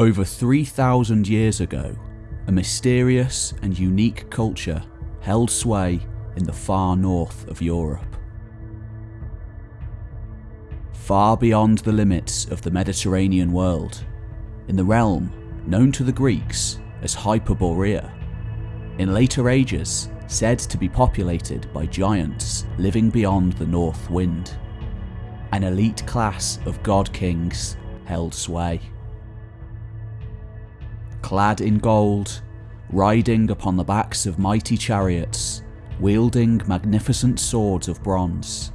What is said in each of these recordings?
Over 3,000 years ago, a mysterious and unique culture held sway in the far north of Europe. Far beyond the limits of the Mediterranean world, in the realm known to the Greeks as Hyperborea, in later ages said to be populated by giants living beyond the north wind. An elite class of god kings held sway. Clad in gold, riding upon the backs of mighty chariots, wielding magnificent swords of bronze,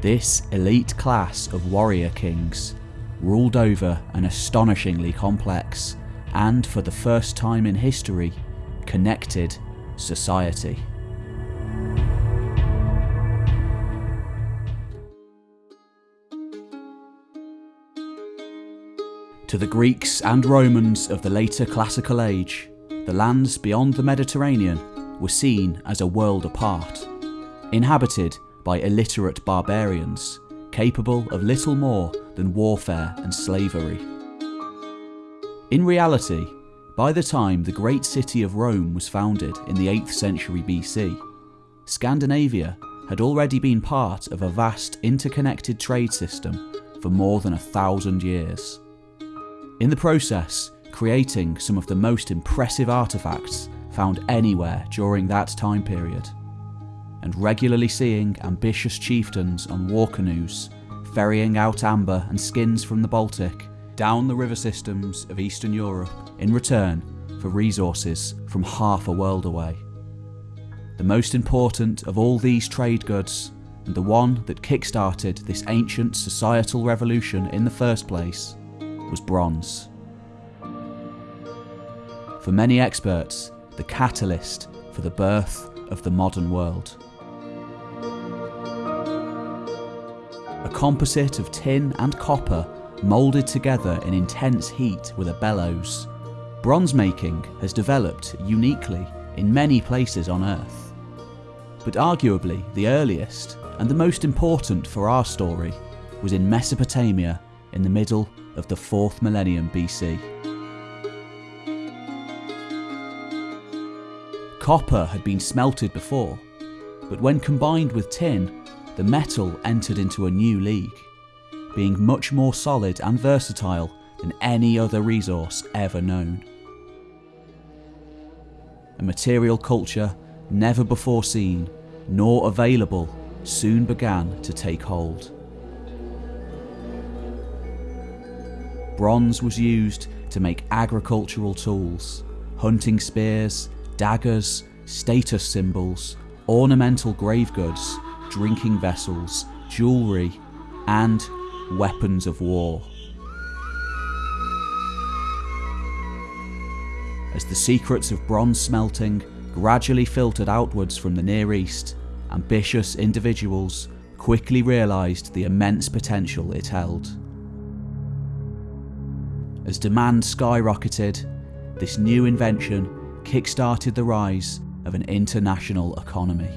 this elite class of warrior kings ruled over an astonishingly complex and, for the first time in history, connected society. To the Greeks and Romans of the later classical age, the lands beyond the Mediterranean were seen as a world apart, inhabited by illiterate barbarians, capable of little more than warfare and slavery. In reality, by the time the great city of Rome was founded in the 8th century BC, Scandinavia had already been part of a vast interconnected trade system for more than a thousand years. In the process, creating some of the most impressive artefacts found anywhere during that time period, and regularly seeing ambitious chieftains on war canoes ferrying out amber and skins from the Baltic down the river systems of Eastern Europe in return for resources from half a world away. The most important of all these trade goods, and the one that kick-started this ancient societal revolution in the first place, was bronze. For many experts, the catalyst for the birth of the modern world. A composite of tin and copper moulded together in intense heat with a bellows. Bronze making has developed uniquely in many places on Earth. But arguably the earliest and the most important for our story was in Mesopotamia in the middle of the 4th millennium BC. Copper had been smelted before, but when combined with tin, the metal entered into a new league, being much more solid and versatile than any other resource ever known. A material culture never before seen nor available soon began to take hold. Bronze was used to make agricultural tools, hunting spears, daggers, status symbols, ornamental grave goods, drinking vessels, jewellery, and weapons of war. As the secrets of bronze smelting gradually filtered outwards from the Near East, ambitious individuals quickly realised the immense potential it held. As demand skyrocketed, this new invention kick-started the rise of an international economy.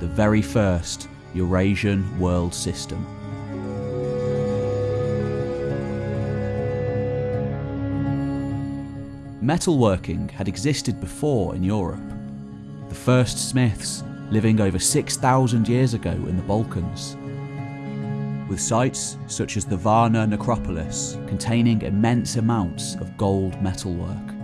The very first Eurasian world system. Metalworking had existed before in Europe. The first smiths living over 6,000 years ago in the Balkans with sites such as the Varna necropolis containing immense amounts of gold metalwork.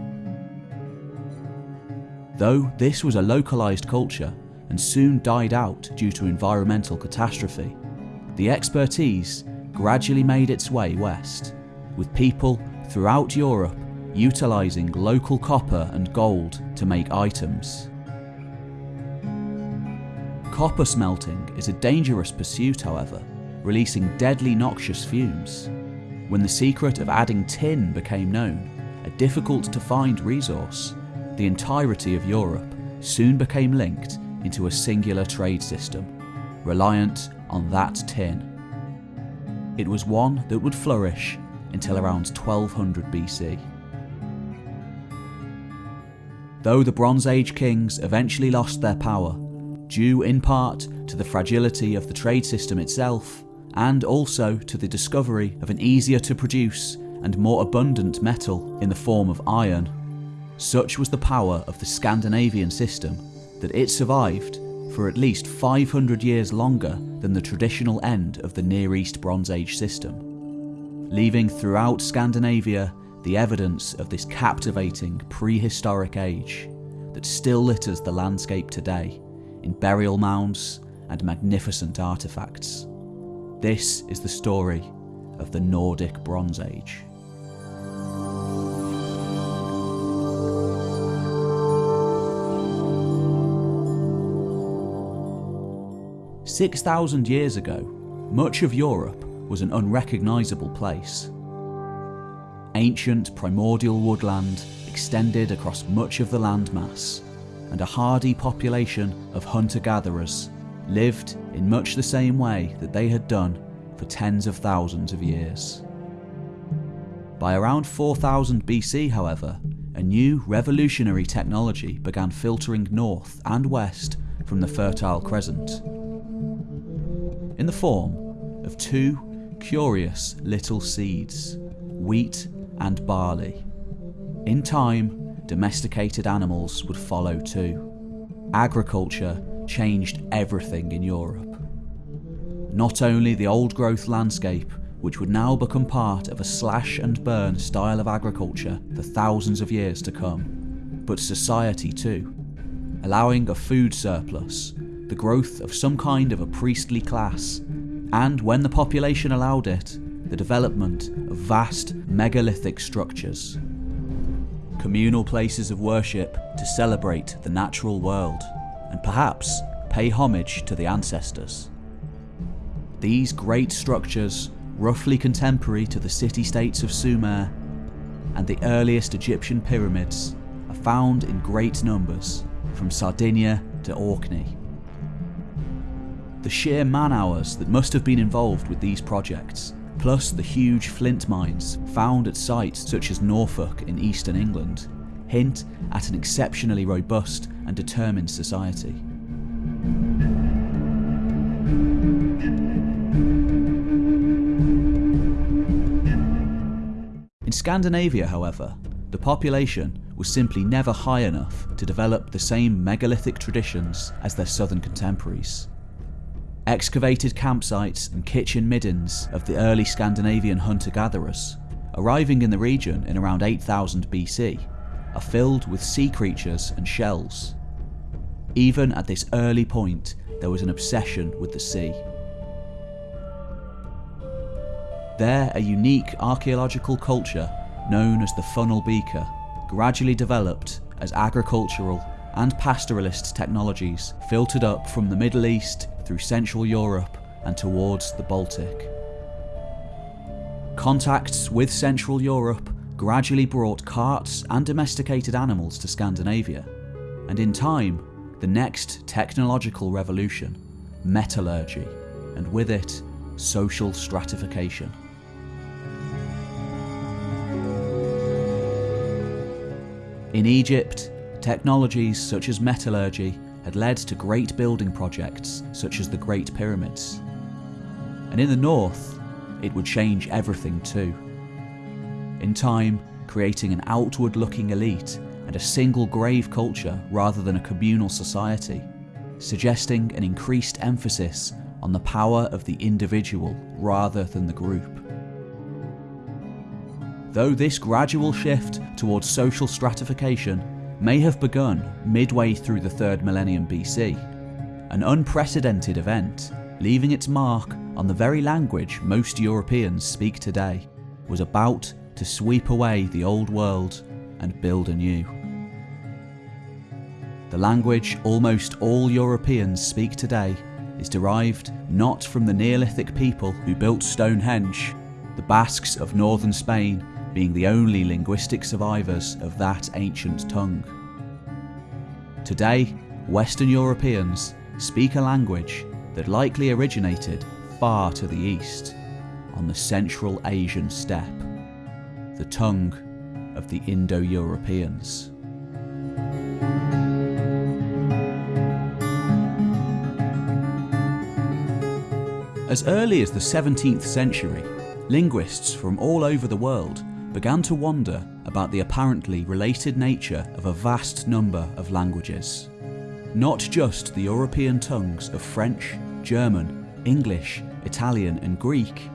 Though this was a localised culture and soon died out due to environmental catastrophe, the expertise gradually made its way west, with people throughout Europe utilising local copper and gold to make items. Copper smelting is a dangerous pursuit however, releasing deadly noxious fumes. When the secret of adding tin became known, a difficult to find resource, the entirety of Europe soon became linked into a singular trade system, reliant on that tin. It was one that would flourish until around 1200 BC. Though the Bronze Age kings eventually lost their power, due in part to the fragility of the trade system itself, and also to the discovery of an easier to produce and more abundant metal in the form of iron. Such was the power of the Scandinavian system that it survived for at least 500 years longer than the traditional end of the Near East Bronze Age system, leaving throughout Scandinavia the evidence of this captivating prehistoric age that still litters the landscape today in burial mounds and magnificent artefacts. This is the story of the Nordic Bronze Age. Six thousand years ago, much of Europe was an unrecognisable place. Ancient primordial woodland extended across much of the landmass, and a hardy population of hunter-gatherers lived in much the same way that they had done for tens of thousands of years. By around 4000 BC, however, a new revolutionary technology began filtering north and west from the Fertile Crescent. In the form of two curious little seeds, wheat and barley. In time, domesticated animals would follow too. Agriculture changed everything in Europe. Not only the old growth landscape, which would now become part of a slash and burn style of agriculture for thousands of years to come, but society too, allowing a food surplus, the growth of some kind of a priestly class, and when the population allowed it, the development of vast megalithic structures. Communal places of worship to celebrate the natural world and perhaps pay homage to the ancestors. These great structures, roughly contemporary to the city-states of Sumer and the earliest Egyptian pyramids, are found in great numbers from Sardinia to Orkney. The sheer man hours that must have been involved with these projects, plus the huge flint mines found at sites such as Norfolk in eastern England, hint at an exceptionally robust and determined society. In Scandinavia, however, the population was simply never high enough to develop the same megalithic traditions as their southern contemporaries. Excavated campsites and kitchen middens of the early Scandinavian hunter-gatherers, arriving in the region in around 8000 BC, are filled with sea creatures and shells. Even at this early point, there was an obsession with the sea. There, a unique archaeological culture known as the funnel beaker gradually developed as agricultural and pastoralist technologies filtered up from the Middle East through Central Europe and towards the Baltic. Contacts with Central Europe gradually brought carts and domesticated animals to Scandinavia, and in time, the next technological revolution, metallurgy, and with it, social stratification. In Egypt, technologies such as metallurgy had led to great building projects such as the Great Pyramids. And in the north, it would change everything too in time creating an outward looking elite and a single grave culture rather than a communal society, suggesting an increased emphasis on the power of the individual rather than the group. Though this gradual shift towards social stratification may have begun midway through the 3rd millennium BC, an unprecedented event, leaving its mark on the very language most Europeans speak today, was about to sweep away the old world and build a new. The language almost all Europeans speak today is derived not from the Neolithic people who built Stonehenge, the Basques of northern Spain being the only linguistic survivors of that ancient tongue. Today, Western Europeans speak a language that likely originated far to the east, on the Central Asian steppe the tongue of the Indo-Europeans. As early as the 17th century, linguists from all over the world began to wonder about the apparently related nature of a vast number of languages. Not just the European tongues of French, German, English, Italian, and Greek,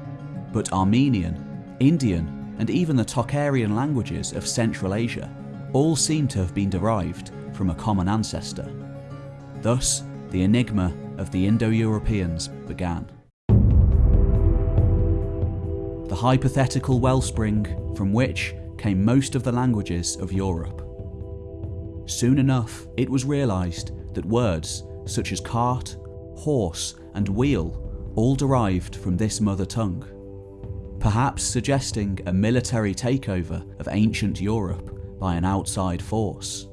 but Armenian, Indian, and even the Tocharian languages of Central Asia all seem to have been derived from a common ancestor. Thus, the enigma of the Indo-Europeans began. The hypothetical wellspring from which came most of the languages of Europe. Soon enough, it was realised that words such as cart, horse, and wheel all derived from this mother tongue, perhaps suggesting a military takeover of ancient Europe by an outside force.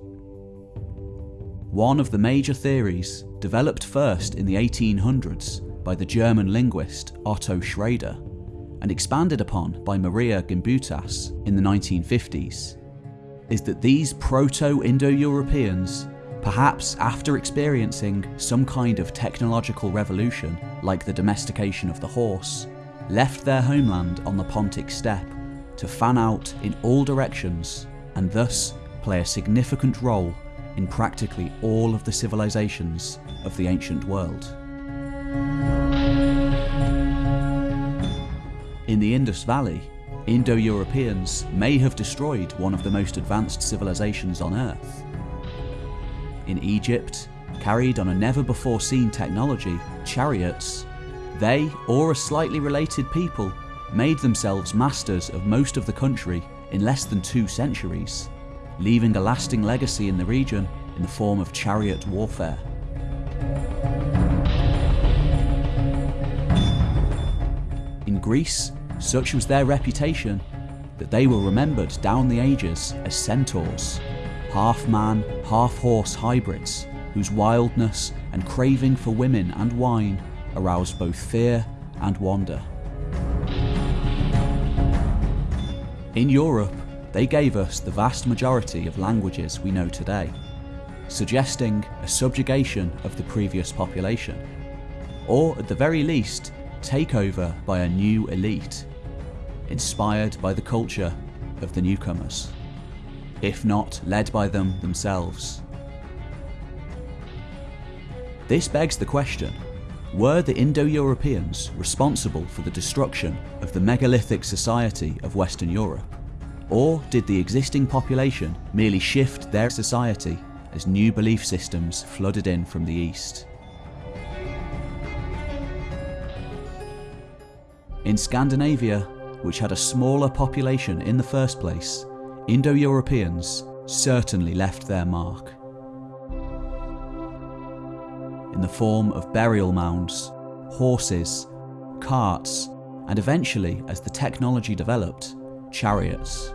One of the major theories, developed first in the 1800s by the German linguist Otto Schrader, and expanded upon by Maria Gimbutas in the 1950s, is that these Proto-Indo-Europeans, perhaps after experiencing some kind of technological revolution like the domestication of the horse, left their homeland on the Pontic steppe to fan out in all directions and thus play a significant role in practically all of the civilizations of the ancient world. In the Indus Valley, Indo-Europeans may have destroyed one of the most advanced civilizations on Earth. In Egypt, carried on a never-before-seen technology, chariots, they, or a slightly related people, made themselves masters of most of the country in less than two centuries leaving a lasting legacy in the region in the form of chariot warfare. In Greece, such was their reputation that they were remembered down the ages as centaurs, half-man, half-horse hybrids whose wildness and craving for women and wine aroused both fear and wonder. In Europe, they gave us the vast majority of languages we know today, suggesting a subjugation of the previous population, or at the very least, takeover by a new elite, inspired by the culture of the newcomers, if not led by them themselves. This begs the question, were the Indo-Europeans responsible for the destruction of the megalithic society of Western Europe? Or did the existing population merely shift their society as new belief systems flooded in from the east? In Scandinavia, which had a smaller population in the first place, Indo-Europeans certainly left their mark. The form of burial mounds, horses, carts, and eventually, as the technology developed, chariots.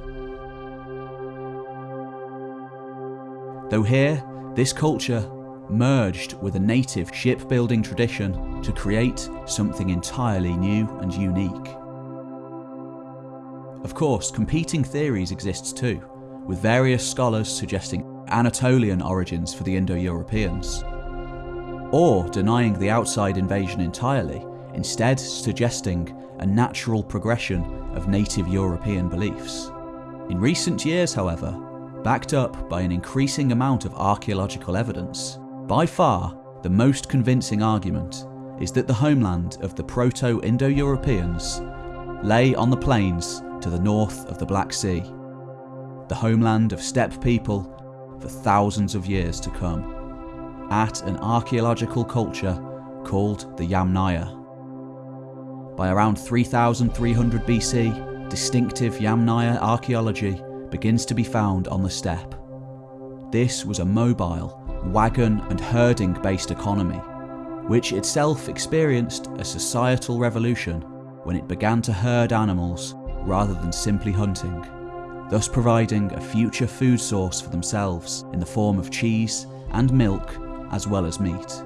Though here, this culture merged with a native shipbuilding tradition to create something entirely new and unique. Of course, competing theories exist too, with various scholars suggesting Anatolian origins for the Indo-Europeans, or denying the outside invasion entirely, instead suggesting a natural progression of native European beliefs. In recent years, however, backed up by an increasing amount of archaeological evidence, by far the most convincing argument is that the homeland of the Proto-Indo-Europeans lay on the plains to the north of the Black Sea, the homeland of steppe people for thousands of years to come, at an archaeological culture called the Yamnaya. By around 3300 BC, distinctive Yamnaya archaeology begins to be found on the steppe. This was a mobile, wagon and herding based economy, which itself experienced a societal revolution when it began to herd animals rather than simply hunting, thus providing a future food source for themselves in the form of cheese and milk as well as meat.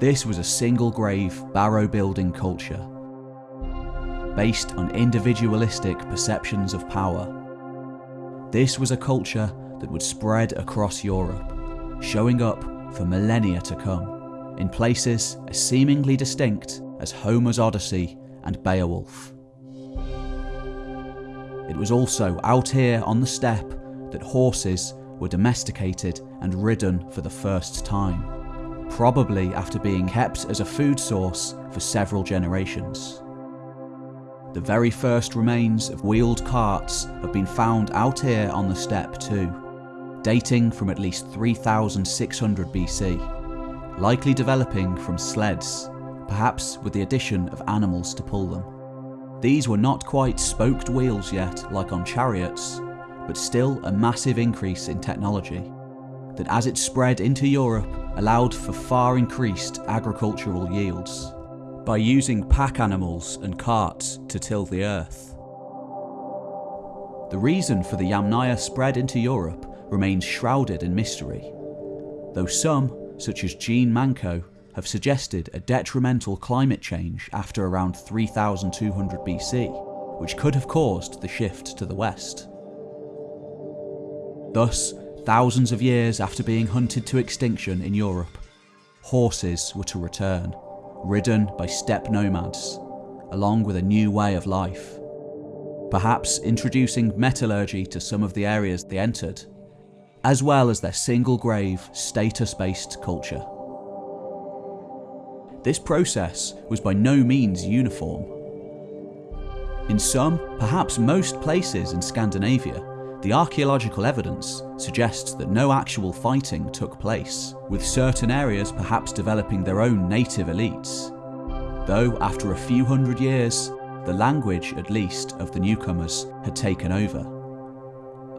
This was a single grave barrow building culture, based on individualistic perceptions of power. This was a culture that would spread across Europe, showing up for millennia to come, in places as seemingly distinct as Homer's Odyssey and Beowulf. it was also out here on the steppe that horses were domesticated and ridden for the first time, probably after being kept as a food source for several generations. The very first remains of wheeled carts have been found out here on the steppe too, dating from at least 3600 BC, likely developing from sleds, perhaps with the addition of animals to pull them. These were not quite spoked wheels yet, like on chariots, but still a massive increase in technology that as it spread into Europe allowed for far increased agricultural yields by using pack animals and carts to till the earth. The reason for the Yamnaya spread into Europe remains shrouded in mystery, though some, such as Jean Manco, have suggested a detrimental climate change after around 3200 BC, which could have caused the shift to the west. Thus, thousands of years after being hunted to extinction in Europe, horses were to return, ridden by steppe nomads, along with a new way of life. Perhaps introducing metallurgy to some of the areas they entered, as well as their single grave, status based culture. This process was by no means uniform. In some, perhaps most places in Scandinavia, the archaeological evidence suggests that no actual fighting took place, with certain areas perhaps developing their own native elites. Though after a few hundred years, the language, at least, of the newcomers had taken over,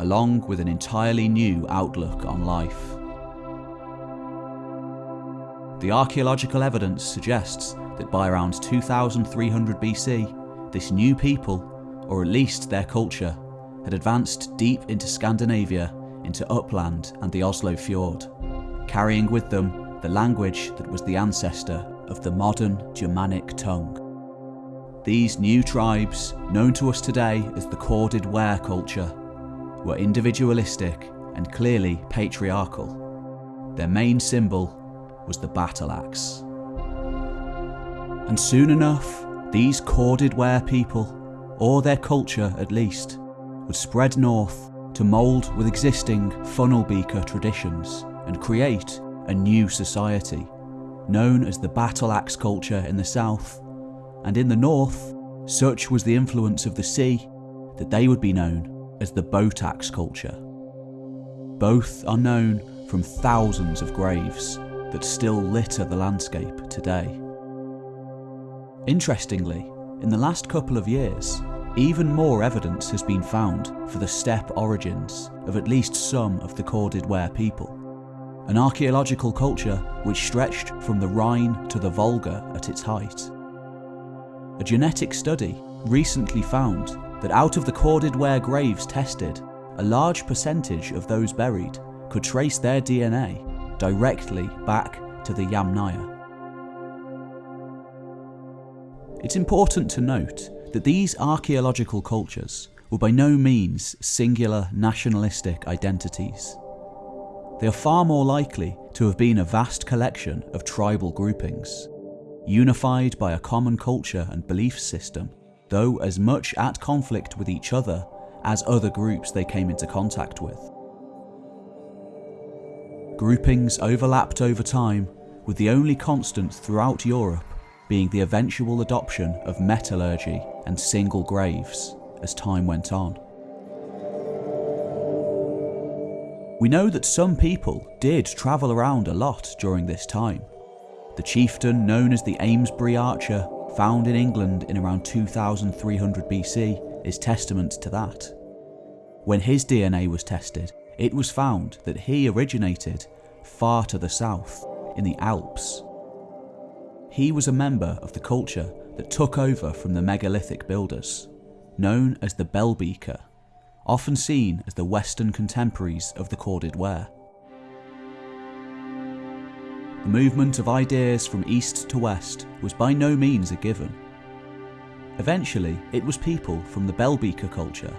along with an entirely new outlook on life. The archaeological evidence suggests that by around 2300 BC, this new people, or at least their culture, had advanced deep into Scandinavia, into Uppland and the Oslo Fjord, carrying with them the language that was the ancestor of the modern Germanic tongue. These new tribes, known to us today as the corded ware culture, were individualistic and clearly patriarchal. Their main symbol was the battle axe. And soon enough, these corded ware people, or their culture at least, would spread north to mould with existing funnel beaker traditions and create a new society, known as the battle axe culture in the south, and in the north, such was the influence of the sea that they would be known as the boat axe culture. Both are known from thousands of graves that still litter the landscape today. Interestingly, in the last couple of years, even more evidence has been found for the steppe origins of at least some of the corded ware people. An archaeological culture which stretched from the Rhine to the Volga at its height. A genetic study recently found that out of the corded ware graves tested, a large percentage of those buried could trace their DNA directly back to the Yamnaya. It's important to note that these archaeological cultures were by no means singular nationalistic identities. They are far more likely to have been a vast collection of tribal groupings, unified by a common culture and belief system, though as much at conflict with each other as other groups they came into contact with. Groupings overlapped over time, with the only constant throughout Europe being the eventual adoption of metallurgy and single graves as time went on. We know that some people did travel around a lot during this time. The chieftain known as the Amesbury Archer, found in England in around 2300 BC, is testament to that. When his DNA was tested, it was found that he originated far to the south, in the Alps, he was a member of the culture that took over from the megalithic builders, known as the Bellbeaker, often seen as the Western contemporaries of the corded ware. The movement of ideas from east to west was by no means a given. Eventually, it was people from the Bellbeaker culture,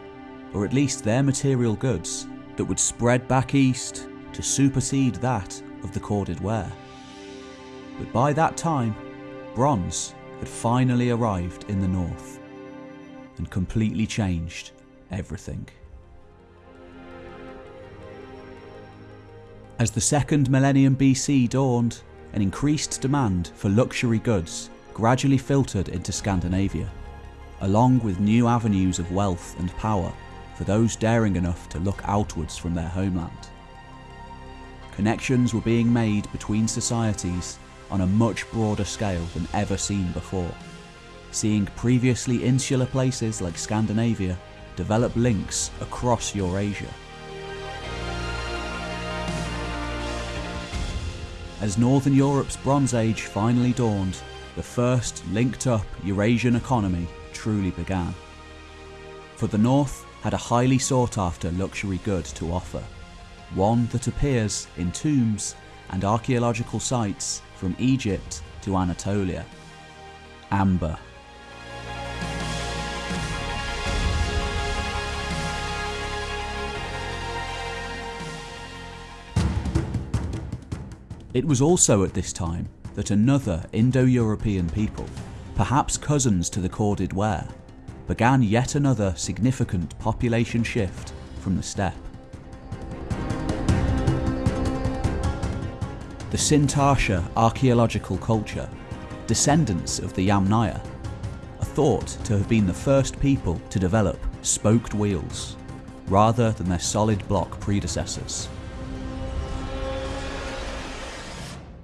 or at least their material goods, that would spread back east to supersede that of the corded ware. But by that time, bronze had finally arrived in the north and completely changed everything. As the second millennium BC dawned, an increased demand for luxury goods gradually filtered into Scandinavia, along with new avenues of wealth and power for those daring enough to look outwards from their homeland. Connections were being made between societies on a much broader scale than ever seen before, seeing previously insular places like Scandinavia develop links across Eurasia. As Northern Europe's Bronze Age finally dawned, the first linked up Eurasian economy truly began. For the North had a highly sought after luxury good to offer, one that appears in tombs and archaeological sites from Egypt to Anatolia. Amber. It was also at this time that another Indo-European people, perhaps cousins to the corded ware, began yet another significant population shift from the steppe. The Sintashta archaeological culture, descendants of the Yamnaya, are thought to have been the first people to develop spoked wheels, rather than their solid block predecessors.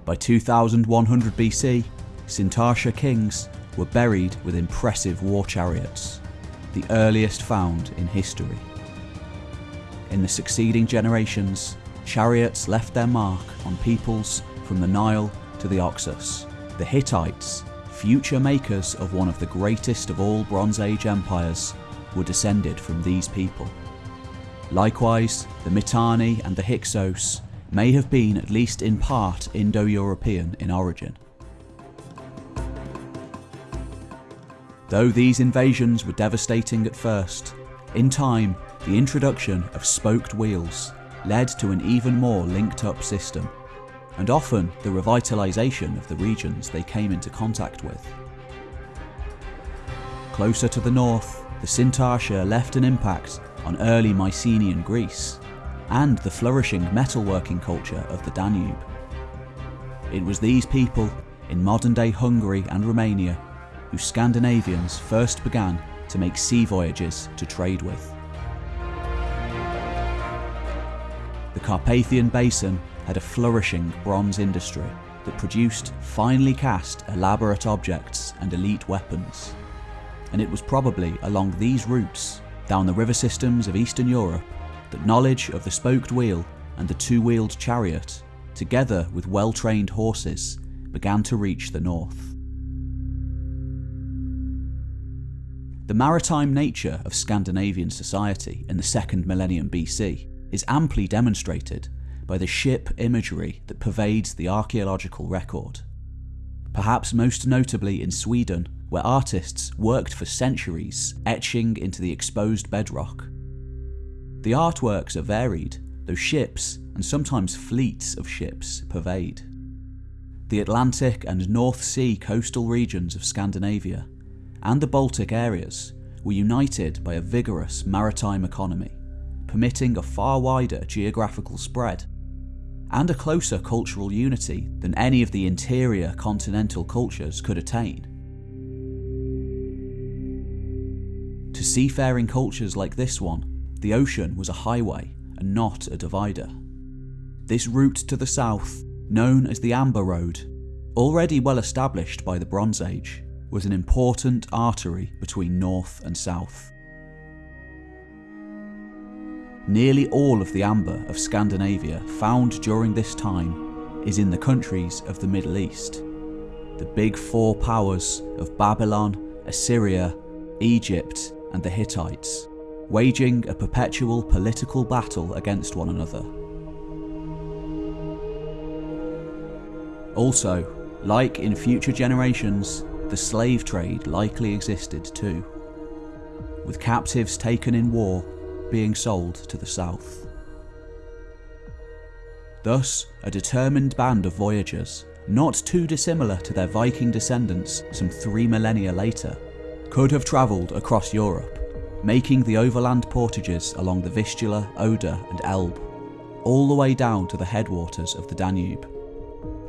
By 2100 BC, Sintashta kings were buried with impressive war chariots, the earliest found in history. In the succeeding generations, chariots left their mark on peoples from the Nile to the Oxus. The Hittites, future makers of one of the greatest of all Bronze Age empires, were descended from these people. Likewise, the Mitanni and the Hyksos may have been at least in part Indo-European in origin. Though these invasions were devastating at first, in time the introduction of spoked wheels led to an even more linked up system, and often the revitalisation of the regions they came into contact with. Closer to the north, the Sintashta left an impact on early Mycenaean Greece, and the flourishing metalworking culture of the Danube. It was these people, in modern day Hungary and Romania, who Scandinavians first began to make sea voyages to trade with. Carpathian Basin had a flourishing bronze industry that produced finely cast elaborate objects and elite weapons. And it was probably along these routes, down the river systems of Eastern Europe, that knowledge of the spoked wheel and the two-wheeled chariot, together with well-trained horses, began to reach the north. The maritime nature of Scandinavian society in the second millennium BC is amply demonstrated by the ship imagery that pervades the archaeological record. Perhaps most notably in Sweden, where artists worked for centuries etching into the exposed bedrock the artworks are varied, though ships, and sometimes fleets of ships, pervade. The Atlantic and North Sea coastal regions of Scandinavia, and the Baltic areas, were united by a vigorous maritime economy, permitting a far wider geographical spread, and a closer cultural unity than any of the interior continental cultures could attain. To seafaring cultures like this one, the ocean was a highway and not a divider. This route to the south, known as the Amber Road, already well established by the Bronze Age, was an important artery between north and south. Nearly all of the amber of Scandinavia found during this time is in the countries of the Middle East. The big four powers of Babylon, Assyria, Egypt and the Hittites waging a perpetual political battle against one another. Also, like in future generations, the slave trade likely existed too, with captives taken in war being sold to the south. Thus, a determined band of voyagers, not too dissimilar to their Viking descendants some three millennia later, could have travelled across Europe making the overland portages along the Vistula, Oder, and Elbe, all the way down to the headwaters of the Danube.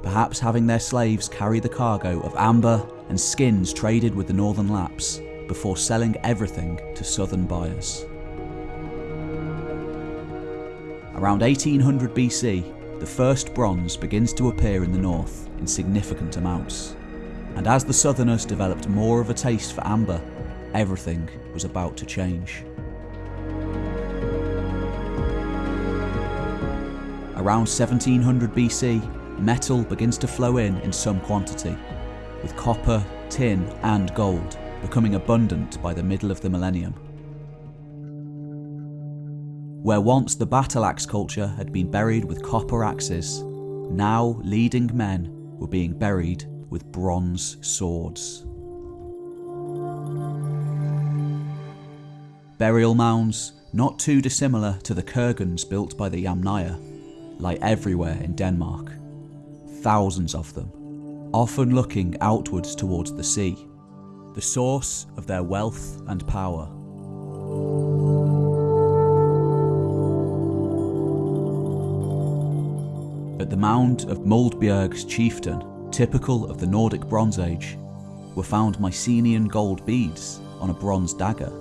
Perhaps having their slaves carry the cargo of amber and skins traded with the northern Lapps before selling everything to southern buyers. Around 1800 BC, the first bronze begins to appear in the north in significant amounts. And as the southerners developed more of a taste for amber, everything was about to change. Around 1700 BC, metal begins to flow in in some quantity, with copper, tin, and gold becoming abundant by the middle of the millennium. Where once the battle axe culture had been buried with copper axes, now leading men were being buried with bronze swords. Burial mounds, not too dissimilar to the kurgans built by the Yamnaya, lie everywhere in Denmark. Thousands of them, often looking outwards towards the sea, the source of their wealth and power. At the mound of Muldbjerg's chieftain, typical of the Nordic Bronze Age, were found Mycenaean gold beads on a bronze dagger.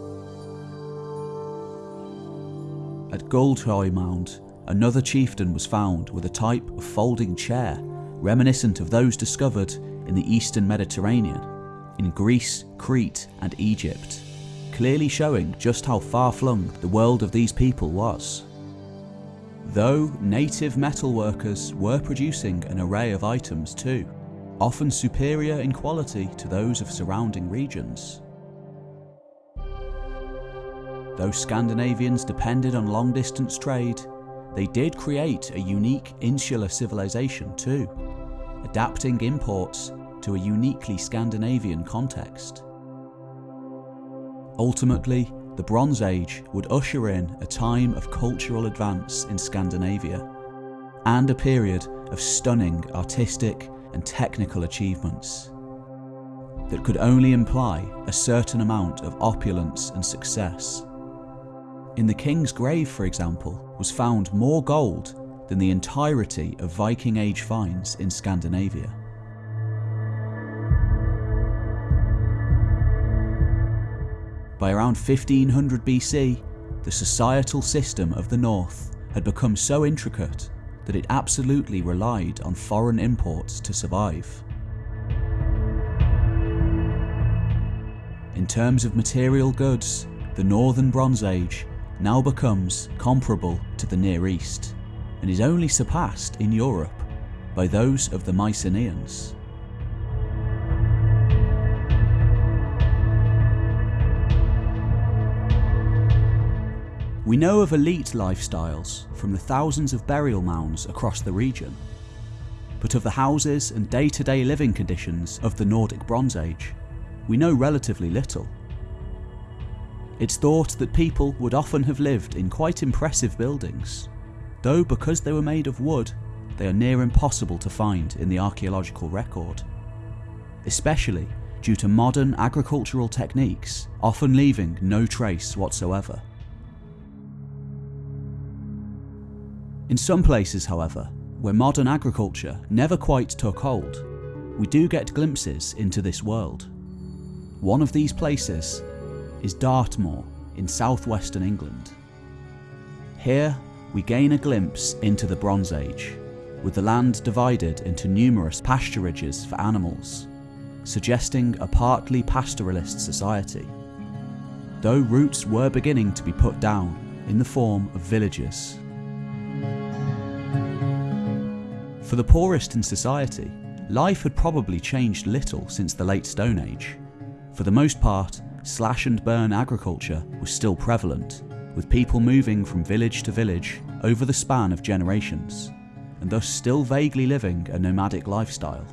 At Guldhøj Mound, another chieftain was found with a type of folding chair reminiscent of those discovered in the eastern Mediterranean, in Greece, Crete, and Egypt, clearly showing just how far flung the world of these people was. Though native metalworkers were producing an array of items too, often superior in quality to those of surrounding regions. Though Scandinavians depended on long distance trade, they did create a unique insular civilization too, adapting imports to a uniquely Scandinavian context. Ultimately, the Bronze Age would usher in a time of cultural advance in Scandinavia and a period of stunning artistic and technical achievements that could only imply a certain amount of opulence and success. In the king's grave, for example, was found more gold than the entirety of Viking Age finds in Scandinavia. By around 1500 BC, the societal system of the North had become so intricate that it absolutely relied on foreign imports to survive. In terms of material goods, the Northern Bronze Age now becomes comparable to the Near East and is only surpassed in Europe by those of the Mycenaeans. We know of elite lifestyles from the thousands of burial mounds across the region, but of the houses and day to day living conditions of the Nordic Bronze Age, we know relatively little. It's thought that people would often have lived in quite impressive buildings, though because they were made of wood, they are near impossible to find in the archaeological record, especially due to modern agricultural techniques often leaving no trace whatsoever. In some places, however, where modern agriculture never quite took hold, we do get glimpses into this world. One of these places is Dartmoor in southwestern England. Here, we gain a glimpse into the Bronze Age, with the land divided into numerous pasturages for animals, suggesting a partly pastoralist society, though roots were beginning to be put down in the form of villages. For the poorest in society, life had probably changed little since the late Stone Age. For the most part, slash and burn agriculture was still prevalent, with people moving from village to village over the span of generations, and thus still vaguely living a nomadic lifestyle.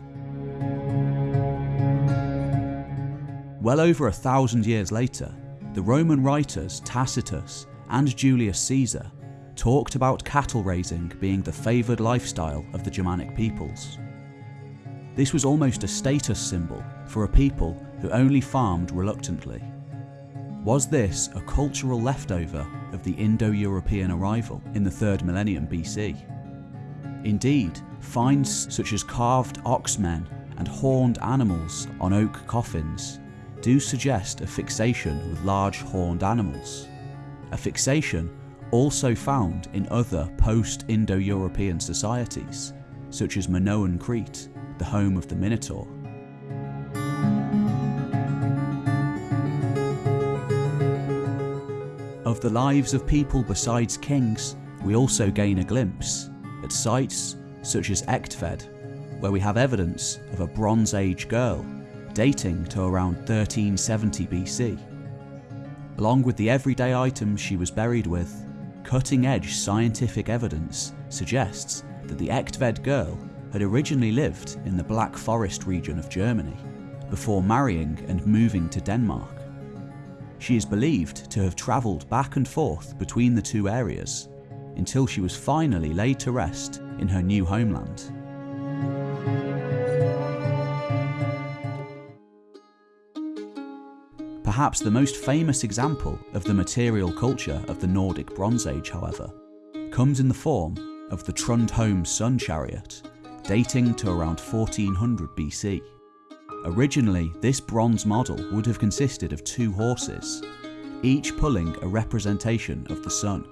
Well over a thousand years later, the Roman writers Tacitus and Julius Caesar talked about cattle raising being the favoured lifestyle of the Germanic peoples. This was almost a status symbol for a people who only farmed reluctantly. Was this a cultural leftover of the Indo-European arrival in the 3rd millennium BC? Indeed, finds such as carved oxmen and horned animals on oak coffins do suggest a fixation with large horned animals. A fixation also found in other post-Indo-European societies, such as Minoan Crete, the home of the Minotaur. Of the lives of people besides kings, we also gain a glimpse at sites such as Egtved, where we have evidence of a Bronze Age girl dating to around 1370 BC. Along with the everyday items she was buried with, cutting edge scientific evidence suggests that the Egtved girl had originally lived in the Black Forest region of Germany before marrying and moving to Denmark. She is believed to have travelled back and forth between the two areas until she was finally laid to rest in her new homeland. Perhaps the most famous example of the material culture of the Nordic Bronze Age, however, comes in the form of the Trundholm sun chariot, dating to around 1400 BC. Originally, this bronze model would have consisted of two horses, each pulling a representation of the sun.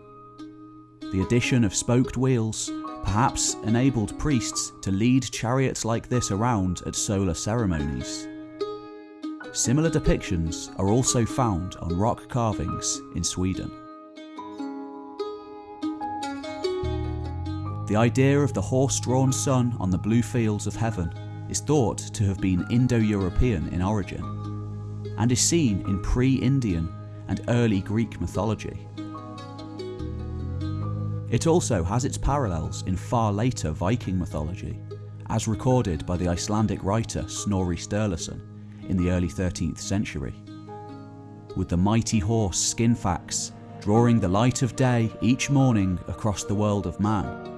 The addition of spoked wheels perhaps enabled priests to lead chariots like this around at solar ceremonies. Similar depictions are also found on rock carvings in Sweden. The idea of the horse-drawn sun on the blue fields of heaven is thought to have been Indo-European in origin, and is seen in pre-Indian and early Greek mythology. It also has its parallels in far later Viking mythology, as recorded by the Icelandic writer Snorri Sturluson in the early 13th century. With the mighty horse Skinfaxi drawing the light of day each morning across the world of man,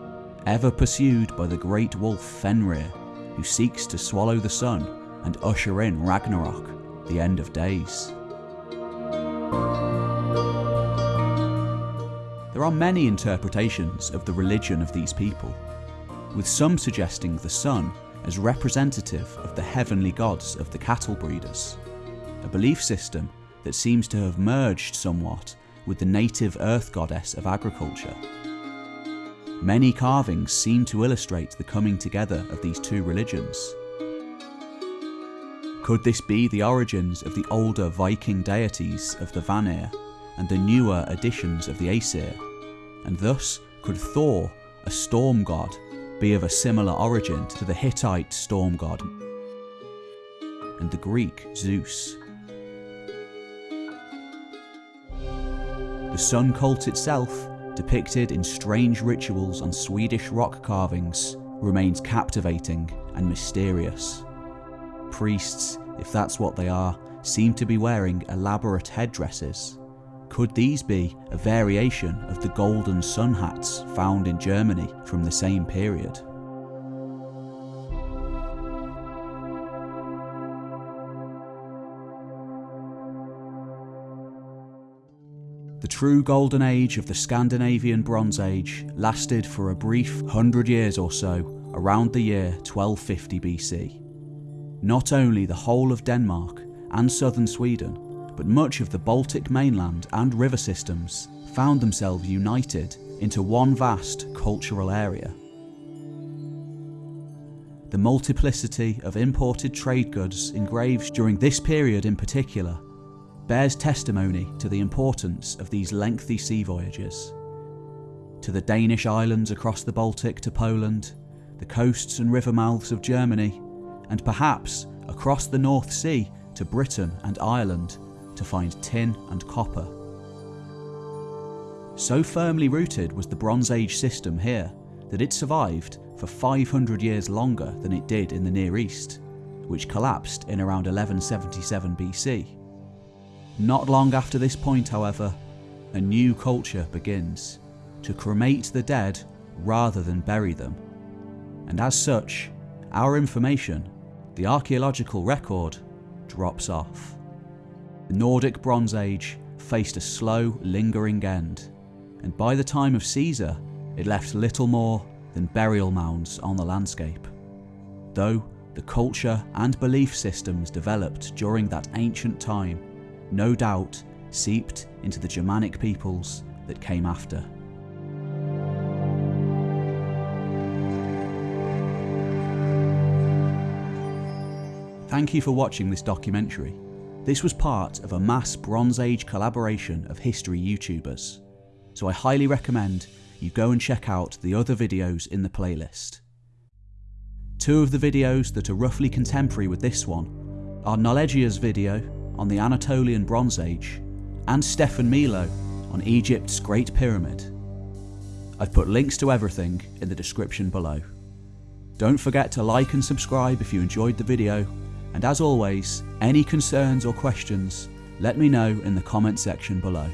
ever pursued by the great wolf Fenrir, who seeks to swallow the sun and usher in Ragnarok, the end of days. There are many interpretations of the religion of these people, with some suggesting the sun as representative of the heavenly gods of the cattle breeders, a belief system that seems to have merged somewhat with the native earth goddess of agriculture. Many carvings seem to illustrate the coming together of these two religions. Could this be the origins of the older Viking deities of the Vanir and the newer additions of the Aesir? And thus, could Thor, a storm god, be of a similar origin to the Hittite storm god and the Greek Zeus. The sun cult itself, depicted in strange rituals on Swedish rock carvings, remains captivating and mysterious. Priests, if that's what they are, seem to be wearing elaborate headdresses. Could these be a variation of the golden sun hats found in Germany from the same period? The true golden age of the Scandinavian Bronze Age lasted for a brief hundred years or so around the year 1250 BC. Not only the whole of Denmark and southern Sweden, but much of the Baltic mainland and river systems found themselves united into one vast cultural area. The multiplicity of imported trade goods engraved during this period in particular bears testimony to the importance of these lengthy sea voyages. To the Danish islands across the Baltic to Poland, the coasts and river mouths of Germany, and perhaps across the North Sea to Britain and Ireland to find tin and copper. So firmly rooted was the Bronze Age system here that it survived for 500 years longer than it did in the Near East, which collapsed in around 1177 BC. Not long after this point, however, a new culture begins to cremate the dead rather than bury them. And as such, our information, the archaeological record, drops off. The Nordic Bronze Age faced a slow, lingering end, and by the time of Caesar, it left little more than burial mounds on the landscape. Though the culture and belief systems developed during that ancient time no doubt seeped into the Germanic peoples that came after. Thank you for watching this documentary. This was part of a mass Bronze Age collaboration of history YouTubers, so I highly recommend you go and check out the other videos in the playlist. Two of the videos that are roughly contemporary with this one are Knowledgia's video on the Anatolian Bronze Age and Stefan Milo on Egypt's Great Pyramid. I've put links to everything in the description below. Don't forget to like and subscribe if you enjoyed the video, and as always, any concerns or questions, let me know in the comment section below.